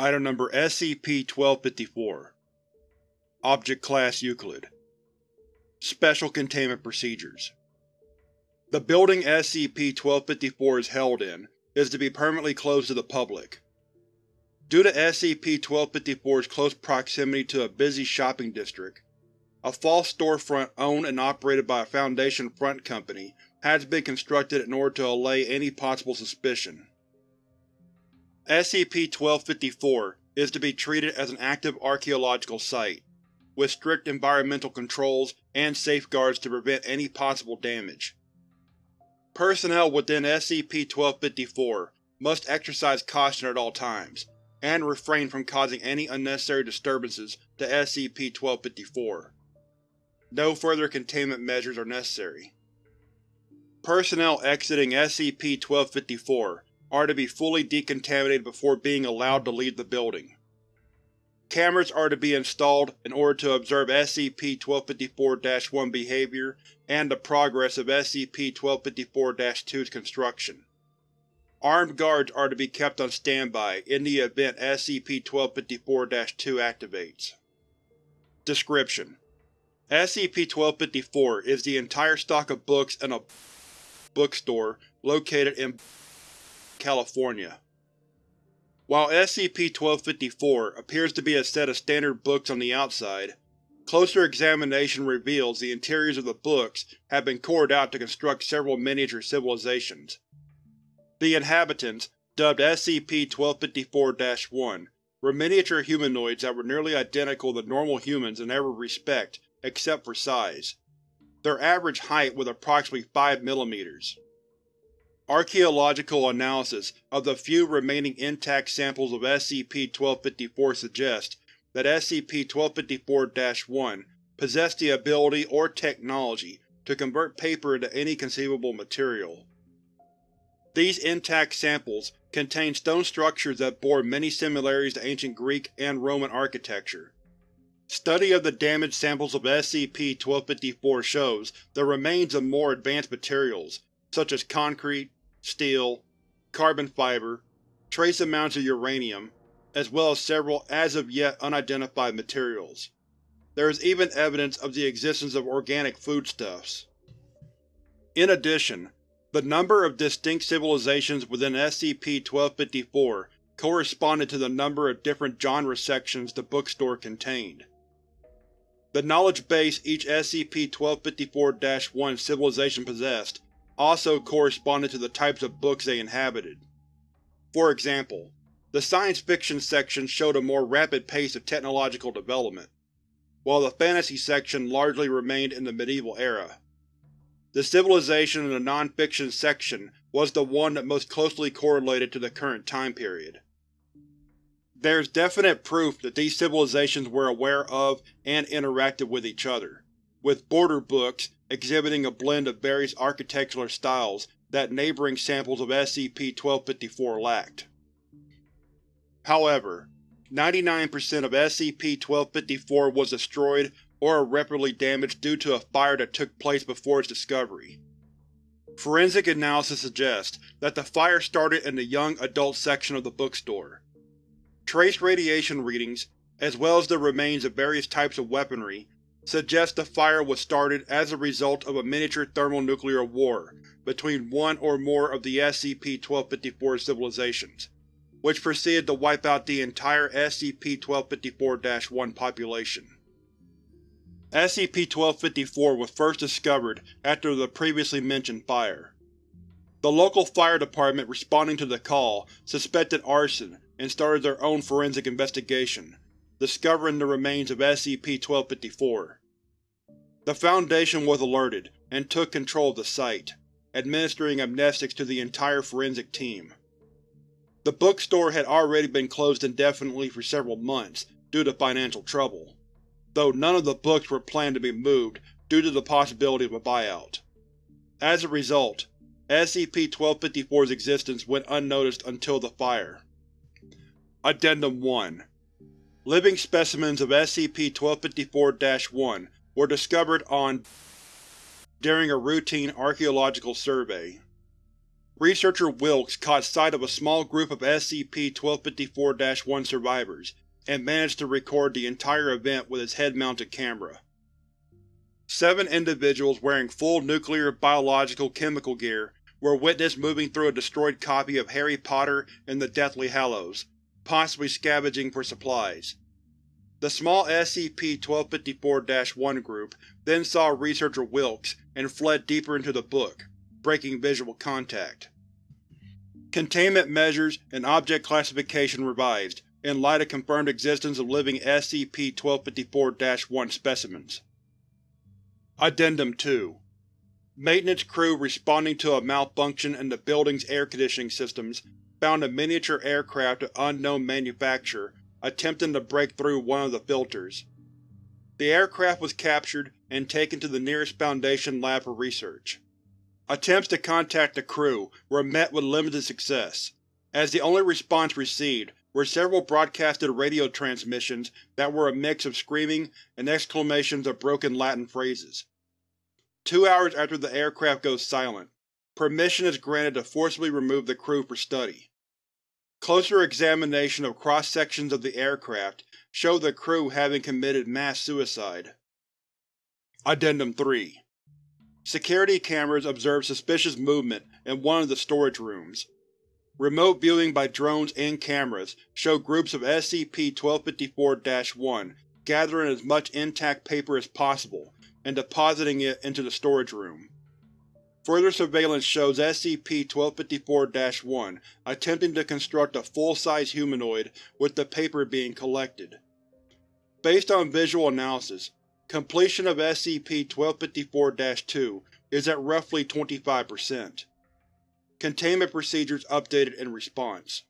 Item Number SCP-1254 Object Class Euclid Special Containment Procedures The building SCP-1254 is held in is to be permanently closed to the public. Due to SCP-1254's close proximity to a busy shopping district, a false storefront owned and operated by a Foundation front company has been constructed in order to allay any possible suspicion. SCP-1254 is to be treated as an active archaeological site, with strict environmental controls and safeguards to prevent any possible damage. Personnel within SCP-1254 must exercise caution at all times, and refrain from causing any unnecessary disturbances to SCP-1254. No further containment measures are necessary. Personnel exiting SCP-1254 are to be fully decontaminated before being allowed to leave the building. Cameras are to be installed in order to observe SCP-1254-1 behavior and the progress of SCP-1254-2's construction. Armed guards are to be kept on standby in the event SCP-1254-2 activates. Description: SCP-1254 is the entire stock of books in a bookstore located in California. While SCP-1254 appears to be a set of standard books on the outside, closer examination reveals the interiors of the books have been cored out to construct several miniature civilizations. The inhabitants, dubbed SCP-1254-1, were miniature humanoids that were nearly identical to normal humans in every respect except for size. Their average height was approximately 5 mm. Archaeological analysis of the few remaining intact samples of SCP-1254 suggests that SCP-1254-1 possessed the ability or technology to convert paper into any conceivable material. These intact samples contain stone structures that bore many similarities to ancient Greek and Roman architecture. Study of the damaged samples of SCP-1254 shows the remains of more advanced materials, such as concrete, steel, carbon fiber, trace amounts of uranium, as well as several as-of-yet unidentified materials. There is even evidence of the existence of organic foodstuffs. In addition, the number of distinct civilizations within SCP-1254 corresponded to the number of different genre sections the bookstore contained. The knowledge base each SCP-1254-1 civilization possessed also corresponded to the types of books they inhabited. For example, the science fiction section showed a more rapid pace of technological development, while the fantasy section largely remained in the medieval era. The civilization in the non-fiction section was the one that most closely correlated to the current time period. There is definite proof that these civilizations were aware of and interacted with each other, with border books exhibiting a blend of various architectural styles that neighboring samples of SCP-1254 lacked. However, 99% of SCP-1254 was destroyed or irreparably damaged due to a fire that took place before its discovery. Forensic analysis suggests that the fire started in the young adult section of the bookstore, Trace radiation readings, as well as the remains of various types of weaponry, suggest the fire was started as a result of a miniature thermonuclear war between one or more of the SCP-1254 civilizations, which proceeded to wipe out the entire SCP-1254-1 population. SCP-1254 was first discovered after the previously mentioned fire. The local fire department responding to the call suspected arson and started their own forensic investigation, discovering the remains of SCP-1254. The Foundation was alerted and took control of the site, administering amnestics to the entire forensic team. The bookstore had already been closed indefinitely for several months due to financial trouble, though none of the books were planned to be moved due to the possibility of a buyout. As a result, SCP-1254's existence went unnoticed until the fire. Addendum 1 Living specimens of SCP-1254-1 were discovered on during a routine archaeological survey. researcher Wilkes caught sight of a small group of SCP-1254-1 survivors, and managed to record the entire event with his head-mounted camera. Seven individuals wearing full nuclear biological chemical gear were witnessed moving through a destroyed copy of Harry Potter and the Deathly Hallows, possibly scavenging for supplies. The small SCP-1254-1 group then saw researcher Wilkes and fled deeper into the book, breaking visual contact. Containment measures and object classification revised, in light of confirmed existence of living SCP-1254-1 specimens. Addendum 2 Maintenance crew responding to a malfunction in the building's air conditioning systems found a miniature aircraft of unknown manufacture attempting to break through one of the filters. The aircraft was captured and taken to the nearest Foundation lab for research. Attempts to contact the crew were met with limited success, as the only response received were several broadcasted radio transmissions that were a mix of screaming and exclamations of broken Latin phrases. Two hours after the aircraft goes silent, permission is granted to forcibly remove the crew for study. Closer examination of cross-sections of the aircraft show the crew having committed mass suicide. Addendum 3 Security cameras observed suspicious movement in one of the storage rooms. Remote viewing by drones and cameras show groups of SCP-1254-1 gathering as much intact paper as possible and depositing it into the storage room. Further surveillance shows SCP-1254-1 attempting to construct a full-size humanoid with the paper being collected. Based on visual analysis, completion of SCP-1254-2 is at roughly 25%. Containment procedures updated in response.